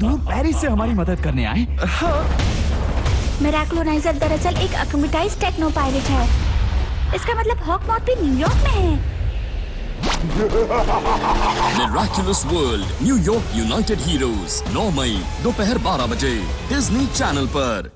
दूर पेरिस से हमारी मदद करने आए। हाँ। मेराक्लोनाइजर दरअसल एक अकोमिटाइज टेक्नो पायलट है। इसका मतलब हॉकमॉथ भी न्यूयॉर्क में है। Miraculous World New York United Heroes 9 मई दोपहर 12 बजे डिज्नी चैनल पर।